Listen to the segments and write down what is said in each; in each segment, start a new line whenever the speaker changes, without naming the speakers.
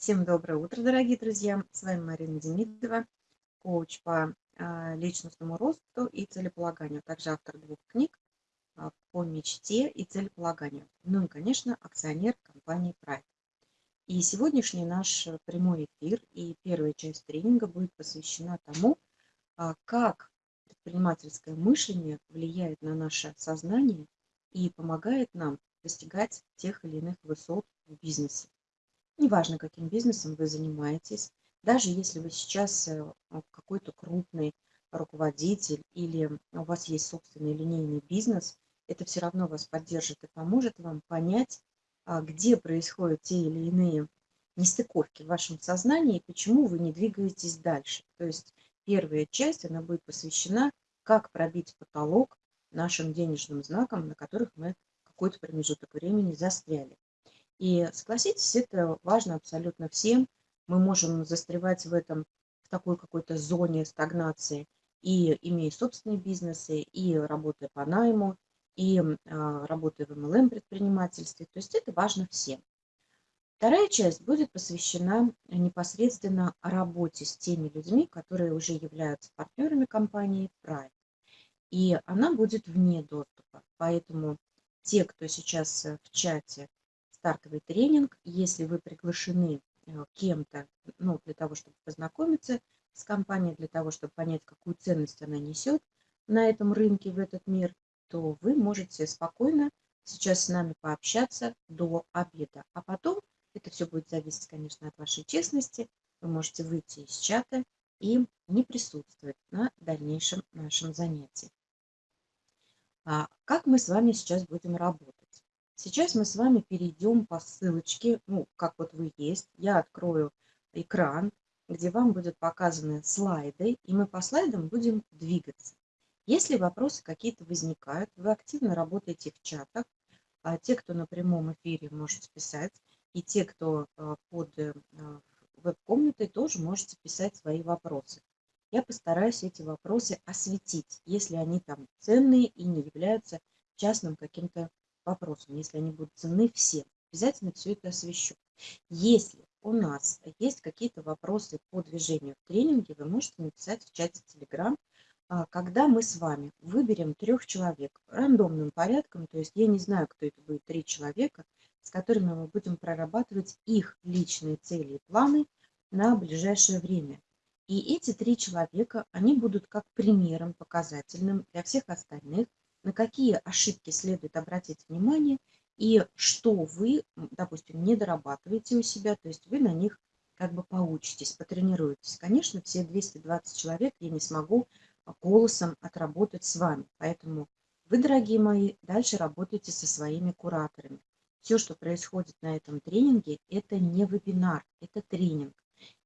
Всем доброе утро, дорогие друзья! С вами Марина Демидова, коуч по а, личностному росту и целеполаганию, также автор двух книг а, по мечте и целеполаганию. Ну и, конечно, акционер компании Pride. И сегодняшний наш прямой эфир и первая часть тренинга будет посвящена тому, а, как предпринимательское мышление влияет на наше сознание и помогает нам достигать тех или иных высот в бизнесе. Неважно, каким бизнесом вы занимаетесь, даже если вы сейчас э, какой-то крупный руководитель или у вас есть собственный линейный бизнес, это все равно вас поддержит и поможет вам понять, а, где происходят те или иные нестыковки в вашем сознании и почему вы не двигаетесь дальше. То есть первая часть, она будет посвящена, как пробить потолок нашим денежным знаком, на которых мы какой-то промежуток времени застряли. И согласитесь, это важно абсолютно всем. Мы можем застревать в этом, в такой какой-то зоне стагнации, и имея собственные бизнесы, и работая по найму, и а, работая в MLM-предпринимательстве. То есть это важно всем. Вторая часть будет посвящена непосредственно работе с теми людьми, которые уже являются партнерами компании Prime. И она будет вне доступа. Поэтому те, кто сейчас в чате стартовый тренинг. Если вы приглашены э, кем-то ну, для того, чтобы познакомиться с компанией, для того, чтобы понять, какую ценность она несет на этом рынке, в этот мир, то вы можете спокойно сейчас с нами пообщаться до обеда. А потом, это все будет зависеть, конечно, от вашей честности, вы можете выйти из чата и не присутствовать на дальнейшем нашем занятии. А как мы с вами сейчас будем работать? Сейчас мы с вами перейдем по ссылочке, ну, как вот вы есть. Я открою экран, где вам будут показаны слайды, и мы по слайдам будем двигаться. Если вопросы какие-то возникают, вы активно работаете в чатах. А те, кто на прямом эфире, можете писать. И те, кто а, под э, а, веб-комнатой, тоже можете писать свои вопросы. Я постараюсь эти вопросы осветить, если они там ценные и не являются частным каким-то вопросам, если они будут ценны всем. Обязательно все это освещу. Если у нас есть какие-то вопросы по движению в тренинге, вы можете написать в чате Telegram, а, когда мы с вами выберем трех человек рандомным порядком, то есть я не знаю, кто это будет, три человека, с которыми мы будем прорабатывать их личные цели и планы на ближайшее время. И эти три человека, они будут как примером показательным для всех остальных, на какие ошибки следует обратить внимание и что вы, допустим, не дорабатываете у себя, то есть вы на них как бы поучитесь, потренируетесь. Конечно, все 220 человек я не смогу голосом отработать с вами, поэтому вы, дорогие мои, дальше работайте со своими кураторами. Все, что происходит на этом тренинге, это не вебинар, это тренинг.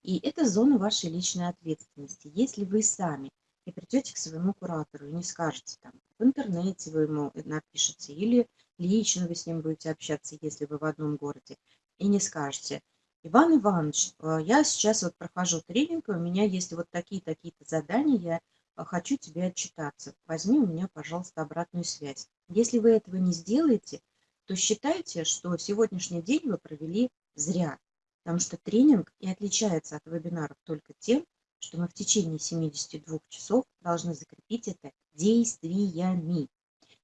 И это зона вашей личной ответственности. Если вы сами и придете к своему куратору и не скажете там, в интернете вы ему напишите, или лично вы с ним будете общаться, если вы в одном городе, и не скажете, Иван Иванович, э, я сейчас вот прохожу тренинг, у меня есть вот такие-такие-то задания, я э, хочу тебе отчитаться. Возьми у меня, пожалуйста, обратную связь. Если вы этого не сделаете, то считайте, что сегодняшний день вы провели зря, потому что тренинг и отличается от вебинаров только тем, что мы в течение 72 часов должны закрепить это действиями.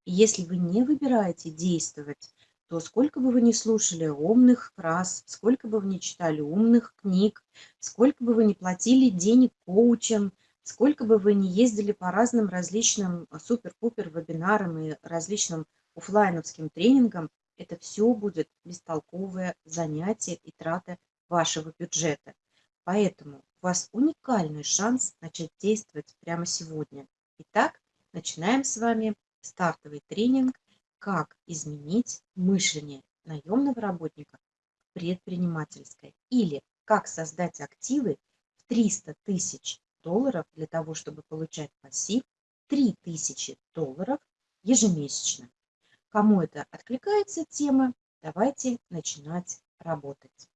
И если вы не выбираете действовать, то сколько бы вы ни слушали умных фраз, сколько бы вы ни читали умных книг, сколько бы вы ни платили денег коучам, сколько бы вы ни ездили по разным различным супер-пупер вебинарам и различным офлайновским тренингам, это все будет бестолковое занятие и трата вашего бюджета. Поэтому у вас уникальный шанс начать действовать прямо сегодня. Итак, начинаем с вами стартовый тренинг «Как изменить мышление наемного работника в предпринимательское» или «Как создать активы в 300 тысяч долларов для того, чтобы получать пассив 3000 долларов ежемесячно». Кому это откликается тема, давайте начинать работать.